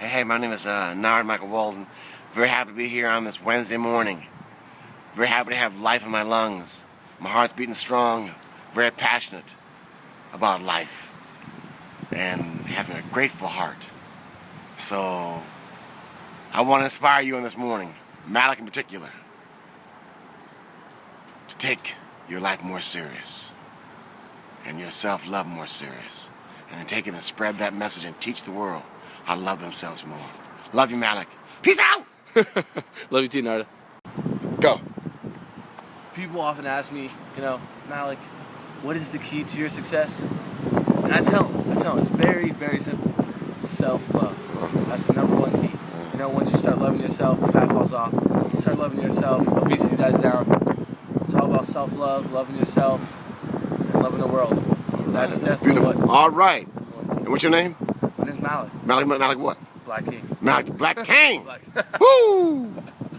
Hey, my name is uh, Narada Michael Walden. Very happy to be here on this Wednesday morning. Very happy to have life in my lungs. My heart's beating strong. Very passionate about life and having a grateful heart. So, I want to inspire you on this morning, Malik in particular, to take your life more serious and your self-love more serious. And take it and spread that message and teach the world how to love themselves more. Love you, Malik. Peace out! Love you too, Narada. Go. People often ask me, you know, Malik, what is the key to your success? And I tell them, I tell them, it's very, very simple. Self-love. That's the number one key. You know, once you start loving yourself, the fat falls off. You start loving yourself, obesity dies down. It's all about self-love, loving yourself, and loving the world. That's, That's definitely beautiful. what. All right. And what's your name? My name's Malik, Malik, Malik what? Black King. Malik Black King. Black. Woo!